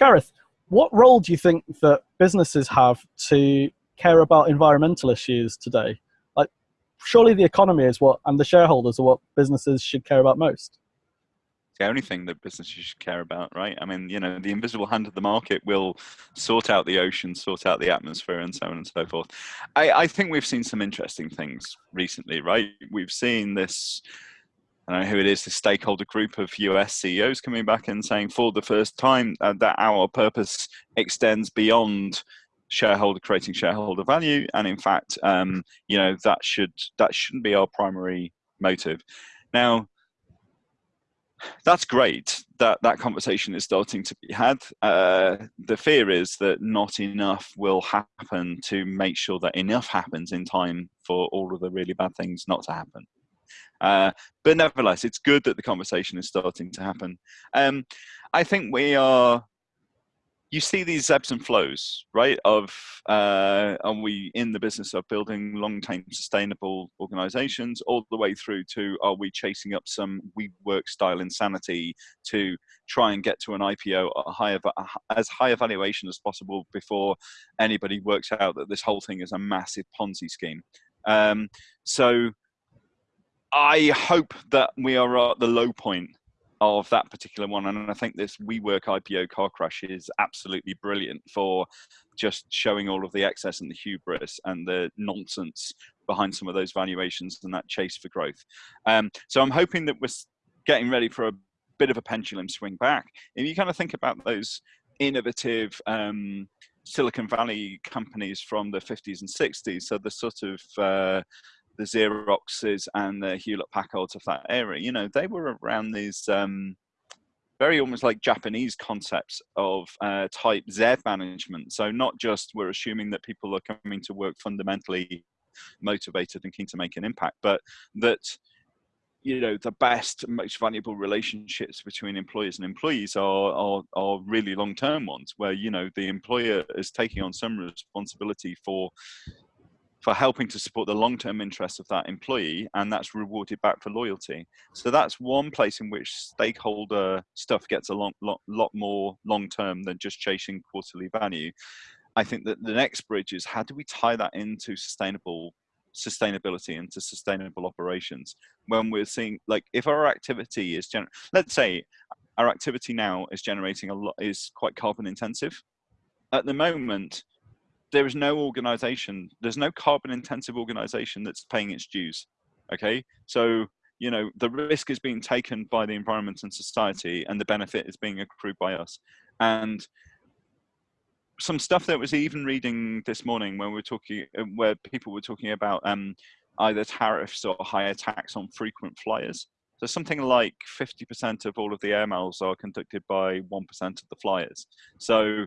Gareth, what role do you think that businesses have to care about environmental issues today? Like, surely the economy is what, and the shareholders are what businesses should care about most the only thing that businesses should care about, right? I mean, you know, the invisible hand of the market will sort out the ocean, sort out the atmosphere, and so on and so forth. I, I think we've seen some interesting things recently, right? We've seen this. Don't know who it is, the stakeholder group of US CEOs coming back and saying for the first time uh, that our purpose extends beyond shareholder creating shareholder value, and in fact, um, you know that should that shouldn't be our primary motive. Now, that's great that that conversation is starting to be had. Uh, the fear is that not enough will happen to make sure that enough happens in time for all of the really bad things not to happen. Uh, but nevertheless, it's good that the conversation is starting to happen. Um, I think we are you see these ebbs and flows, right? Of uh, are we in the business of building long-term sustainable organizations, all the way through to are we chasing up some WeWork style insanity to try and get to an IPO at a higher, as high a valuation as possible before anybody works out that this whole thing is a massive Ponzi scheme. Um, so I hope that we are at the low point of that particular one. And I think this WeWork IPO car crash is absolutely brilliant for just showing all of the excess and the hubris and the nonsense behind some of those valuations and that chase for growth. Um, so I'm hoping that we're getting ready for a bit of a pendulum swing back. If you kind of think about those innovative um, Silicon Valley companies from the 50s and 60s, so the sort of uh, the Xeroxes and the Hewlett Packards of that era, you know, they were around these um, very almost like Japanese concepts of uh, type Z management. So not just we're assuming that people are coming to work fundamentally motivated and keen to make an impact, but that you know the best most valuable relationships between employers and employees are are, are really long term ones where you know the employer is taking on some responsibility for for helping to support the long-term interests of that employee and that's rewarded back for loyalty. So that's one place in which stakeholder stuff gets a lot, lot, lot more long-term than just chasing quarterly value. I think that the next bridge is how do we tie that into sustainable sustainability into sustainable operations? When we're seeing like if our activity is gener- let's say our activity now is generating a lot is quite carbon intensive at the moment there is no organization, there's no carbon intensive organization that's paying its dues. Okay. So, you know, the risk is being taken by the environment and society, and the benefit is being accrued by us. And some stuff that was even reading this morning when we were talking, uh, where people were talking about um, either tariffs or higher tax on frequent flyers. So something like 50% of all of the air miles are conducted by 1% of the flyers. So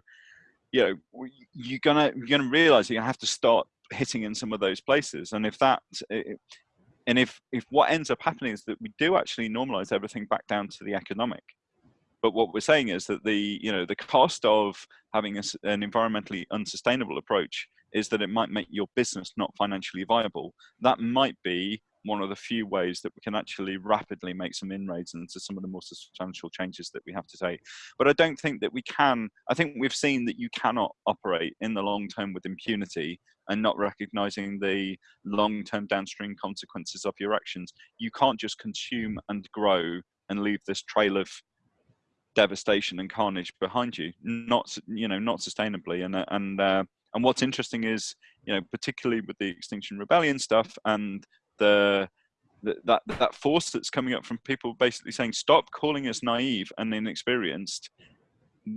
you know you're gonna you're gonna realize you have to start hitting in some of those places. And if that and if if what ends up happening is that we do actually normalize everything back down to the economic. But what we're saying is that the you know the cost of having a, an environmentally unsustainable approach is that it might make your business not financially viable. That might be one of the few ways that we can actually rapidly make some inroads into some of the more substantial changes that we have to take. But I don't think that we can, I think we've seen that you cannot operate in the long term with impunity and not recognizing the long term downstream consequences of your actions. You can't just consume and grow and leave this trail of devastation and carnage behind you not you know not sustainably and and uh, and what's interesting is you know particularly with the extinction rebellion stuff and the, the that that force that's coming up from people basically saying stop calling us naive and inexperienced.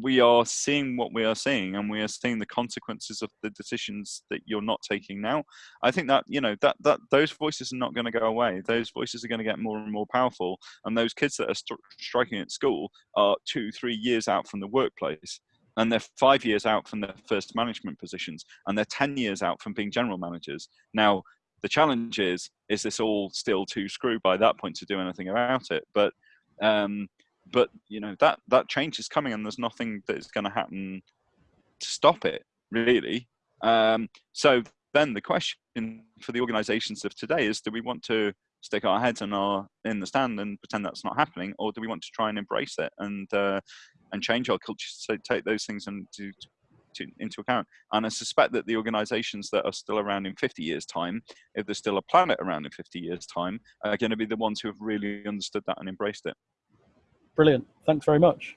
We are seeing what we are seeing and we are seeing the consequences of the decisions that you're not taking now. I think that you know that that those voices are not going to go away. Those voices are going to get more and more powerful and those kids that are st- striking at school are two three years out from the workplace and they're five years out from their first management positions and they're 10 years out from being general managers. Now the challenge is, is this all still too screwed by that point to do anything about it? But, um, but you know that that change is coming, and there's nothing that is going to happen to stop it, really. Um, so then the question for the organisations of today is: Do we want to stick our heads in our in the stand and pretend that's not happening, or do we want to try and embrace it and uh, and change our culture to take those things and to, to, into account? And I suspect that the organisations that are still around in 50 years' time, if there's still a planet around in 50 years' time, are going to be the ones who have really understood that and embraced it. Brilliant. Thanks very much.